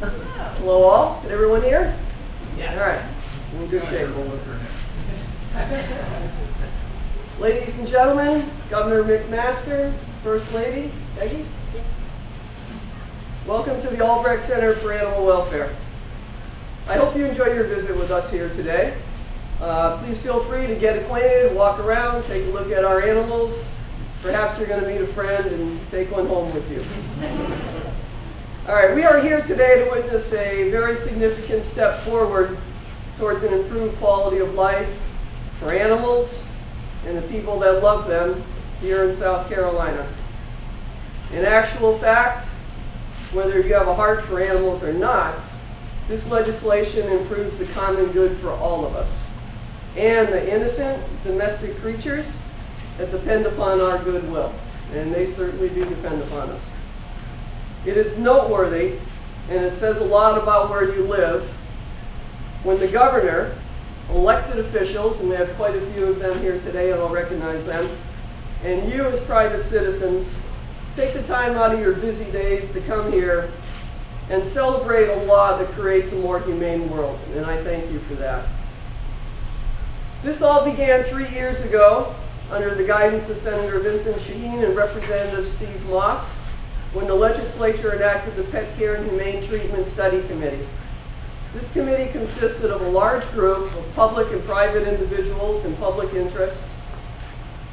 Hello all, Can everyone hear? Yes. All right, we're in good shape. Ladies and gentlemen, Governor McMaster, First Lady Peggy, Yes. welcome to the Albrecht Center for Animal Welfare. I hope you enjoy your visit with us here today. Uh, please feel free to get acquainted, walk around, take a look at our animals. Perhaps you're going to meet a friend and take one home with you. All right, we are here today to witness a very significant step forward towards an improved quality of life for animals and the people that love them here in South Carolina. In actual fact, whether you have a heart for animals or not, this legislation improves the common good for all of us and the innocent domestic creatures that depend upon our goodwill. And they certainly do depend upon us. It is noteworthy, and it says a lot about where you live, when the governor, elected officials, and we have quite a few of them here today, and I'll recognize them, and you as private citizens, take the time out of your busy days to come here and celebrate a law that creates a more humane world. And I thank you for that. This all began three years ago under the guidance of Senator Vincent Sheheen and Representative Steve Moss when the legislature enacted the Pet Care and Humane Treatment Study Committee. This committee consisted of a large group of public and private individuals and public interests,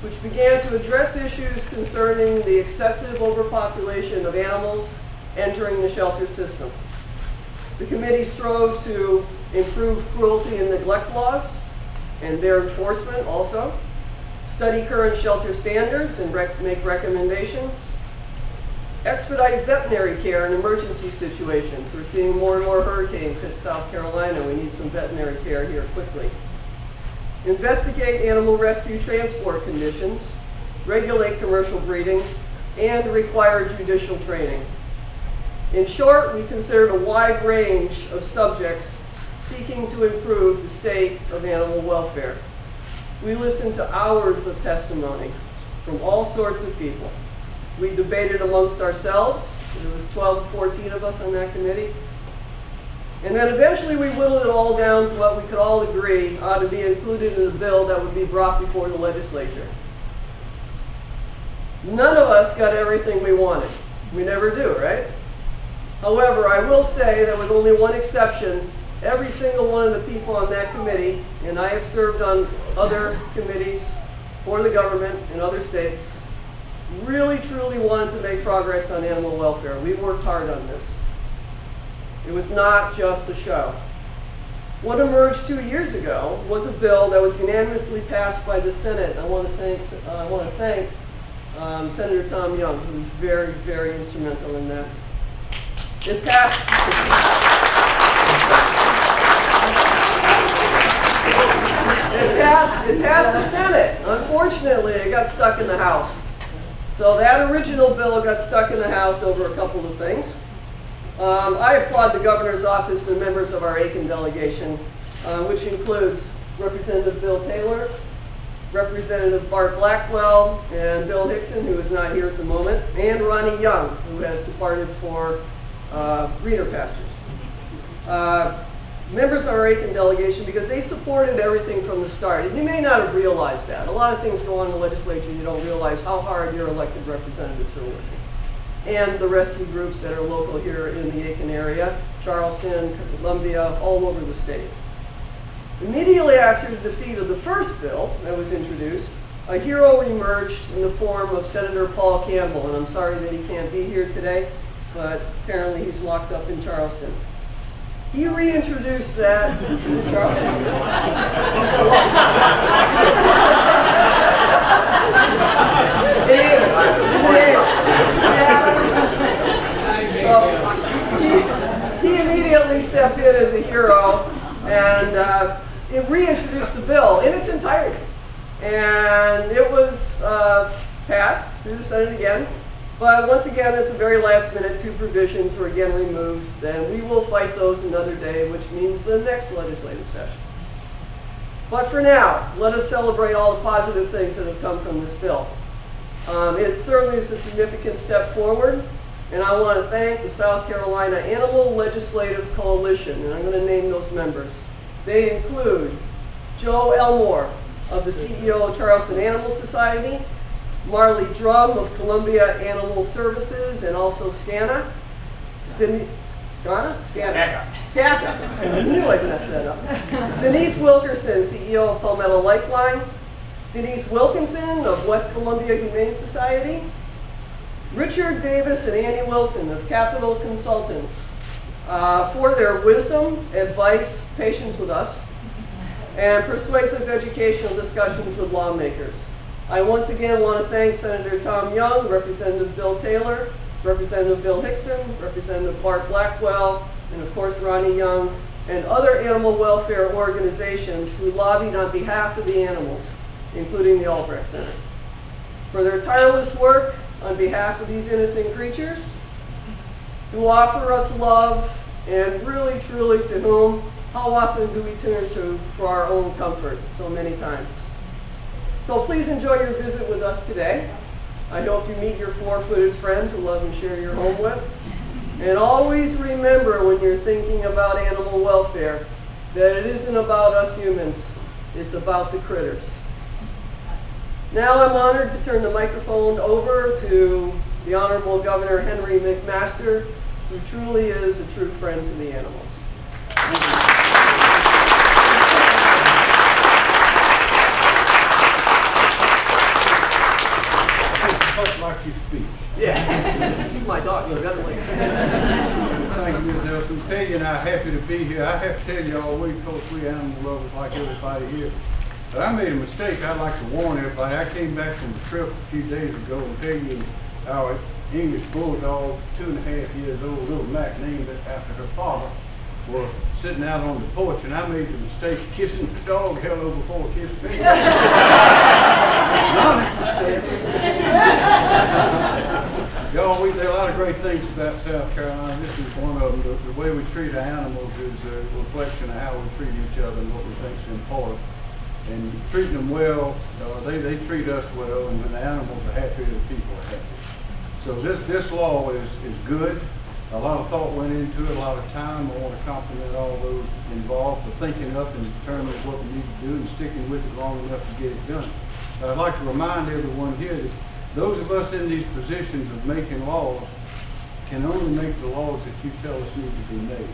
which began to address issues concerning the excessive overpopulation of animals entering the shelter system. The committee strove to improve cruelty and neglect laws and their enforcement also, study current shelter standards and rec make recommendations, expedite veterinary care in emergency situations. We're seeing more and more hurricanes hit South Carolina. We need some veterinary care here quickly. Investigate animal rescue transport conditions, regulate commercial breeding, and require judicial training. In short, we considered a wide range of subjects seeking to improve the state of animal welfare. We listened to hours of testimony from all sorts of people. We debated amongst ourselves. There was 12, 14 of us on that committee. And then eventually we whittled it all down to what we could all agree ought to be included in a bill that would be brought before the legislature. None of us got everything we wanted. We never do, right? However, I will say that with only one exception, every single one of the people on that committee, and I have served on other committees for the government in other states, really truly wanted to make progress on animal welfare. We worked hard on this. It was not just a show. What emerged two years ago was a bill that was unanimously passed by the Senate. I want to thank, uh, I want to thank um, Senator Tom Young, who was very, very instrumental in that. It passed. It passed, it passed the Senate. Unfortunately, it got stuck in the House. So that original bill got stuck in the House over a couple of things. Um, I applaud the governor's office and members of our Aiken delegation, uh, which includes Representative Bill Taylor, Representative Bart Blackwell, and Bill Hixon, who is not here at the moment, and Ronnie Young, who has departed for uh, greener pastures. Uh, members of our Aiken delegation, because they supported everything from the start. And you may not have realized that. A lot of things go on in the legislature, you don't realize how hard your elected representatives are working and the rescue groups that are local here in the Aiken area, Charleston, Columbia, all over the state. Immediately after the defeat of the first bill that was introduced, a hero emerged in the form of Senator Paul Campbell, and I'm sorry that he can't be here today, but apparently he's locked up in Charleston. He reintroduced that he, he immediately stepped in as a hero and uh, it reintroduced the bill in its entirety. And it was uh, passed through the Senate again. But once again, at the very last minute, two provisions were again removed. Then we will fight those another day, which means the next legislative session. But for now, let us celebrate all the positive things that have come from this bill. Um, it certainly is a significant step forward. And I want to thank the South Carolina Animal Legislative Coalition, and I'm going to name those members. They include Joe Elmore of the CEO of Charleston Animal Society, Marli Drum of Columbia Animal Services and also SCANA, SCANA? SCANA. SCANA. I knew I'd mess that up. Denise Wilkerson, CEO of Pawmetto Lifeline, Denise Wilkinson of West Columbia Humane Society, Richard Davis and Annie Wilson of Capital Consultants uh, for their wisdom, advice, patience with us, and persuasive educational discussions with lawmakers. I once again want to thank Senator Tom Young, Representative Bill Taylor, Representative Bill Hixon, Representative Bart Blackwell, and of course Ronnie Young, and other animal welfare organizations who lobbied on behalf of the animals, including the Albrecht Center. For their tireless work on behalf of these innocent creatures, who offer us love, and really truly to whom, how often do we turn to for our own comfort so many times? So please enjoy your visit with us today. I hope you meet your four-footed friend to love and share your home with. And always remember when you're thinking about animal welfare that it isn't about us humans, it's about the critters. Now I'm honored to turn the microphone over to the Honorable Governor Henry McMaster, who truly is a true friend to the animals. Much like your speech. Yeah, she's my dog, evidently. Thank you, Ms. Nelson. Peggy and I are happy to be here. I have to tell y'all, we, of course, we animal lovers like everybody here. But I made a mistake. I'd like to warn everybody. I came back from a trip a few days ago and Peggy and our English bulldog, two and a half years old, little Mac named it after her father, was sitting out on the porch and I made the mistake of kissing the dog hello before kissing me. An honest mistake. Y'all, we, there are a lot of great things about South Carolina. This is one of them. The, the way we treat animals is a reflection of how we treat each other and what we think is important. And treating them well, uh, they, they treat us well, and when the animals are happy, the people are happy. So this, this law is, is good. A lot of thought went into it, a lot of time. I want to compliment all those involved for thinking up and determining what we need to do and sticking with it long enough to get it done. But I'd like to remind everyone here that those of us in these positions of making laws can only make the laws that you tell us need to be made.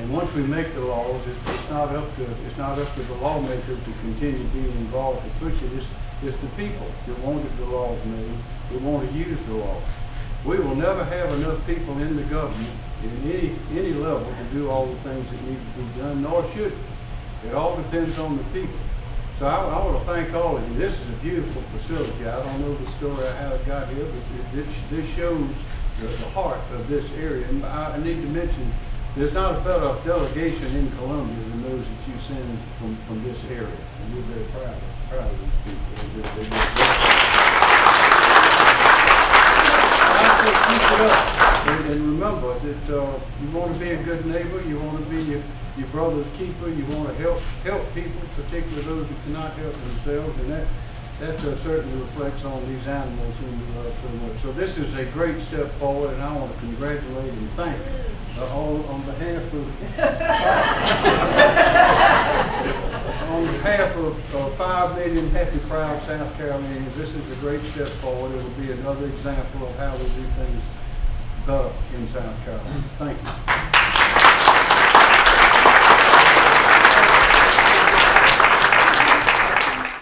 And once we make the laws, it's, not up to it's not up to the lawmakers to continue being involved to push it. It's, it's the people that wanted the laws made, that want to use the laws. We will never have enough people in the government in any any level to do all the things that need to be done, nor should it. It all depends on the people. So I, I want to thank all of you. This is a beautiful facility. I don't know the story of how it got here, but it, it, this shows the, the heart of this area. And I, need to mention, there's not a better delegation in Columbia than those that you send from, from this area. And we're very proud, proud of these people. They just- they just- I say keep it up. And, and remember that uh, you want to be a good neighbor, you want to be your, your brother's keeper, you want to help help people, particularly those who cannot help themselves, and that that uh, certainly reflects on these animals whom we love so much. So this is a great step forward, and I want to congratulate and thank uh, all on behalf of on behalf of uh, five million happy, proud South Carolinians, this is a great step forward. It will be another example of how we do things better in South Carolina. Thank you.